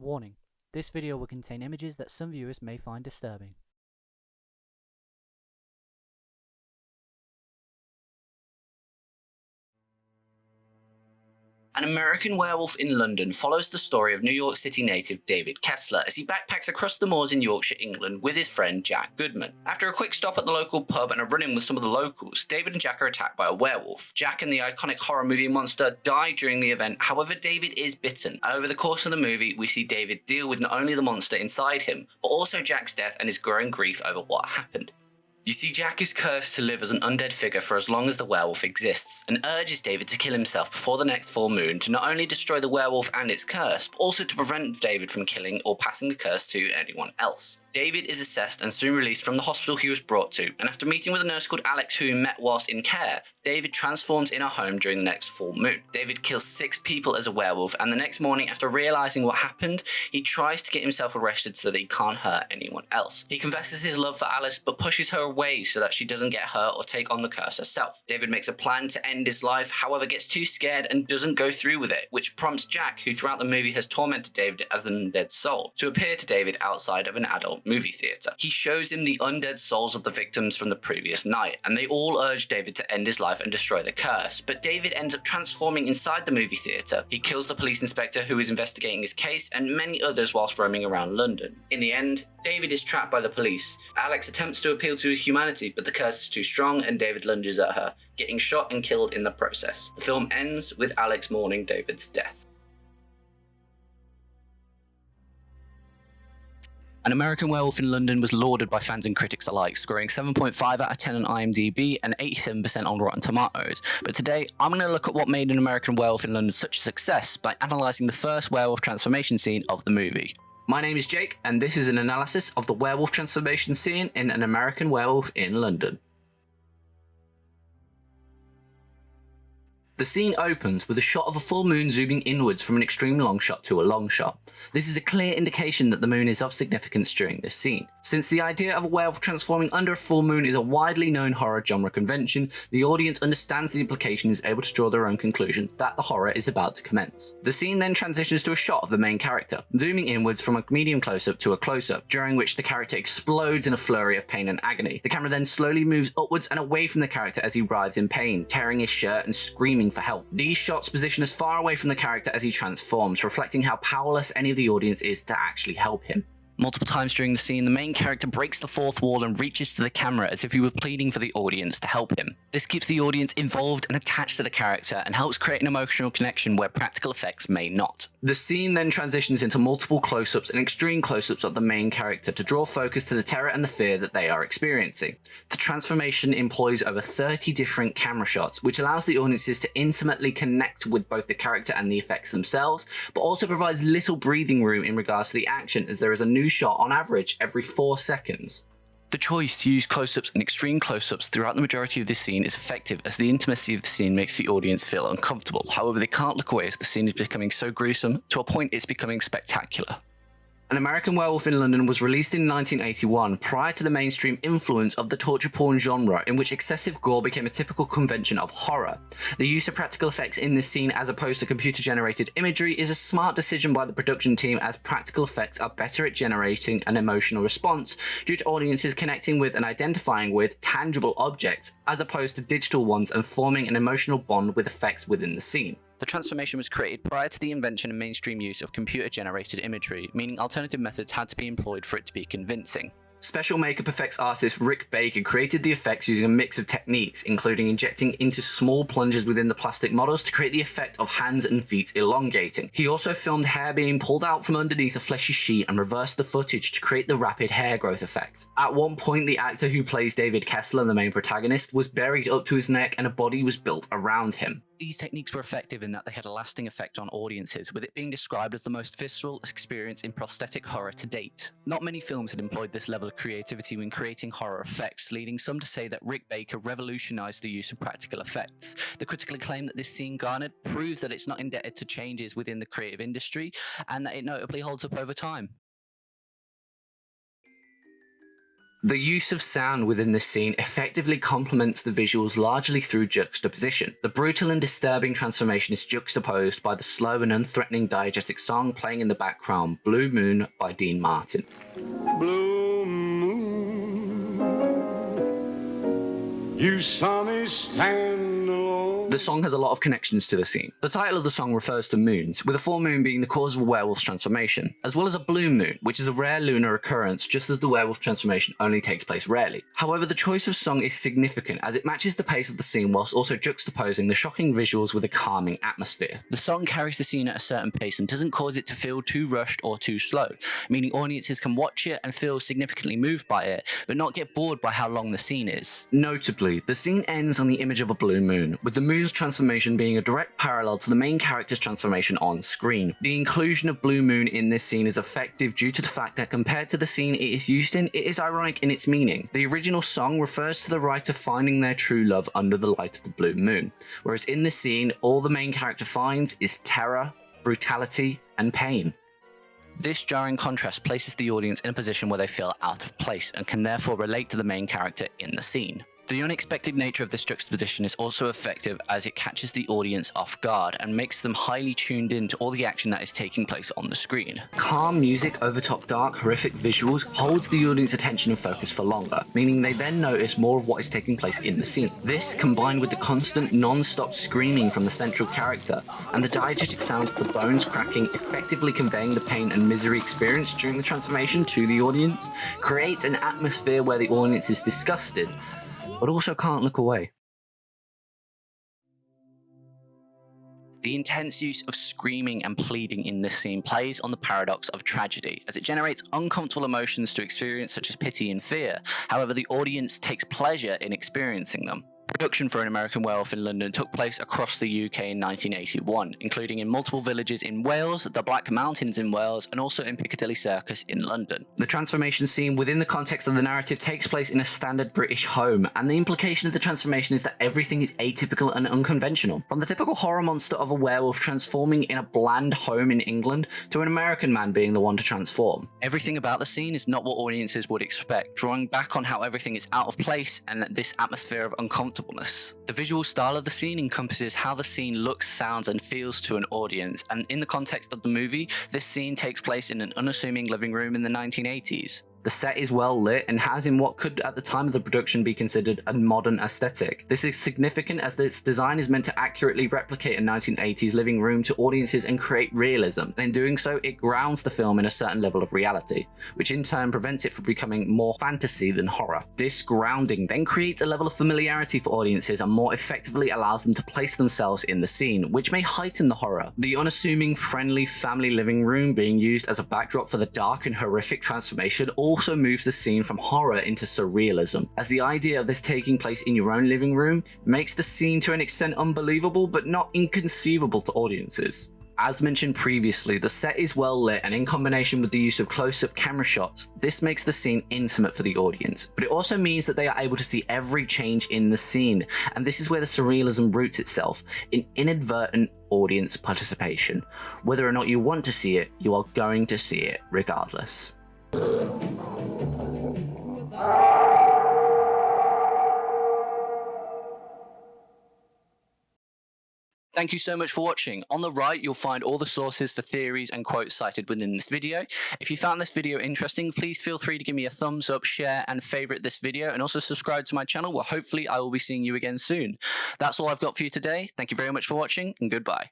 Warning: This video will contain images that some viewers may find disturbing. An American Werewolf in London follows the story of New York City native David Kessler as he backpacks across the moors in Yorkshire, England with his friend Jack Goodman. After a quick stop at the local pub and a run in with some of the locals, David and Jack are attacked by a werewolf. Jack and the iconic horror movie monster die during the event, however, David is bitten. Over the course of the movie, we see David deal with not only the monster inside him, but also Jack's death and his growing grief over what happened. You see, Jack is cursed to live as an undead figure for as long as the werewolf exists, and urges David to kill himself before the next full moon to not only destroy the werewolf and its curse, but also to prevent David from killing or passing the curse to anyone else. David is assessed and soon released from the hospital he was brought to, and after meeting with a nurse called Alex who he met whilst in care, David transforms in a home during the next full moon. David kills six people as a werewolf, and the next morning, after realizing what happened, he tries to get himself arrested so that he can't hurt anyone else. He confesses his love for Alex, but pushes her away so that she doesn't get hurt or take on the curse herself. David makes a plan to end his life, however, gets too scared and doesn't go through with it, which prompts Jack, who throughout the movie has tormented David as an undead soul, to appear to David outside of an adult movie theatre. He shows him the undead souls of the victims from the previous night, and they all urge David to end his life and destroy the curse. But David ends up transforming inside the movie theatre. He kills the police inspector who is investigating his case and many others whilst roaming around London. In the end, David is trapped by the police. Alex attempts to appeal to his humanity, but the curse is too strong and David lunges at her, getting shot and killed in the process. The film ends with Alex mourning David's death. An American Werewolf in London was lauded by fans and critics alike, scoring 7.5 out of 10 on IMDb and 87% on Rotten Tomatoes. But today, I'm going to look at what made An American Werewolf in London such a success by analysing the first werewolf transformation scene of the movie. My name is Jake, and this is an analysis of the werewolf transformation scene in An American Werewolf in London. The scene opens with a shot of a full moon zooming inwards from an extreme long shot to a long shot. This is a clear indication that the moon is of significance during this scene. Since the idea of a werewolf transforming under a full moon is a widely known horror genre convention, the audience understands the implication and is able to draw their own conclusion that the horror is about to commence. The scene then transitions to a shot of the main character, zooming inwards from a medium close-up to a close-up, during which the character explodes in a flurry of pain and agony. The camera then slowly moves upwards and away from the character as he writhes in pain, tearing his shirt and screaming for help. These shots position us far away from the character as he transforms, reflecting how powerless any of the audience is to actually help him. Multiple times during the scene, the main character breaks the fourth wall and reaches to the camera as if he were pleading for the audience to help him. This keeps the audience involved and attached to the character and helps create an emotional connection where practical effects may not. The scene then transitions into multiple close-ups and extreme close-ups of the main character to draw focus to the terror and the fear that they are experiencing. The transformation employs over 30 different camera shots, which allows the audiences to intimately connect with both the character and the effects themselves, but also provides little breathing room in regards to the action as there is a new shot on average every 4 seconds. The choice to use close-ups and extreme close-ups throughout the majority of this scene is effective as the intimacy of the scene makes the audience feel uncomfortable. However, they can't look away as the scene is becoming so gruesome, to a point it's becoming spectacular. An American Werewolf in London was released in 1981 prior to the mainstream influence of the torture porn genre in which excessive gore became a typical convention of horror. The use of practical effects in this scene as opposed to computer generated imagery is a smart decision by the production team as practical effects are better at generating an emotional response due to audiences connecting with and identifying with tangible objects as opposed to digital ones and forming an emotional bond with effects within the scene. The transformation was created prior to the invention and mainstream use of computer-generated imagery, meaning alternative methods had to be employed for it to be convincing. Special makeup effects artist Rick Baker created the effects using a mix of techniques, including injecting into small plungers within the plastic models to create the effect of hands and feet elongating. He also filmed hair being pulled out from underneath a fleshy sheet and reversed the footage to create the rapid hair growth effect. At one point, the actor who plays David Kessler, the main protagonist, was buried up to his neck and a body was built around him. These techniques were effective in that they had a lasting effect on audiences, with it being described as the most visceral experience in prosthetic horror to date. Not many films had employed this level of creativity when creating horror effects, leading some to say that Rick Baker revolutionized the use of practical effects. The critical acclaim that this scene garnered proves that it's not indebted to changes within the creative industry, and that it notably holds up over time. The use of sound within this scene effectively complements the visuals largely through juxtaposition. The brutal and disturbing transformation is juxtaposed by the slow and unthreatening diegetic song playing in the background, Blue Moon by Dean Martin. Blue moon, you saw me stand alone. The song has a lot of connections to the scene. The title of the song refers to moons, with a full moon being the cause of a werewolf's transformation, as well as a blue moon, which is a rare lunar occurrence just as the werewolf transformation only takes place rarely. However, the choice of song is significant as it matches the pace of the scene whilst also juxtaposing the shocking visuals with a calming atmosphere. The song carries the scene at a certain pace and doesn't cause it to feel too rushed or too slow, meaning audiences can watch it and feel significantly moved by it, but not get bored by how long the scene is. Notably, the scene ends on the image of a blue moon, with the moon Transformation being a direct parallel to the main character's transformation on screen. The inclusion of Blue Moon in this scene is effective due to the fact that compared to the scene it is used in, it is ironic in its meaning. The original song refers to the writer finding their true love under the light of the blue moon, whereas in this scene, all the main character finds is terror, brutality, and pain. This jarring contrast places the audience in a position where they feel out of place and can therefore relate to the main character in the scene. The unexpected nature of this juxtaposition is also effective as it catches the audience off guard and makes them highly tuned in to all the action that is taking place on the screen. Calm music over top dark, horrific visuals holds the audience attention and focus for longer, meaning they then notice more of what is taking place in the scene. This, combined with the constant non-stop screaming from the central character and the diegetic sounds of the bones cracking effectively conveying the pain and misery experienced during the transformation to the audience, creates an atmosphere where the audience is disgusted but also can't look away. The intense use of screaming and pleading in this scene plays on the paradox of tragedy, as it generates uncomfortable emotions to experience such as pity and fear. However, the audience takes pleasure in experiencing them. Production for An American Werewolf in London took place across the UK in 1981, including in multiple villages in Wales, the Black Mountains in Wales, and also in Piccadilly Circus in London. The transformation scene within the context of the narrative takes place in a standard British home, and the implication of the transformation is that everything is atypical and unconventional. From the typical horror monster of a werewolf transforming in a bland home in England to an American man being the one to transform. Everything about the scene is not what audiences would expect, drawing back on how everything is out of place and this atmosphere of uncomfortable The visual style of the scene encompasses how the scene looks, sounds, and feels to an audience, and in the context of the movie, this scene takes place in an unassuming living room in the 1980s. The set is well lit and has in what could at the time of the production be considered a modern aesthetic. This is significant as its design is meant to accurately replicate a 1980s living room to audiences and create realism. And in doing so, it grounds the film in a certain level of reality, which in turn prevents it from becoming more fantasy than horror. This grounding then creates a level of familiarity for audiences and more effectively allows them to place themselves in the scene, which may heighten the horror. The unassuming, friendly family living room being used as a backdrop for the dark and horrific transformation all also moves the scene from horror into surrealism, as the idea of this taking place in your own living room makes the scene to an extent unbelievable but not inconceivable to audiences. As mentioned previously, the set is well lit and in combination with the use of close-up camera shots, this makes the scene intimate for the audience. But it also means that they are able to see every change in the scene, and this is where the surrealism roots itself, in inadvertent audience participation. Whether or not you want to see it, you are going to see it regardless. Thank you so much for watching. On the right, you'll find all the sources for theories and quotes cited within this video. If you found this video interesting, please feel free to give me a thumbs up, share, and favorite this video, and also subscribe to my channel where hopefully I will be seeing you again soon. That's all I've got for you today. Thank you very much for watching, and goodbye.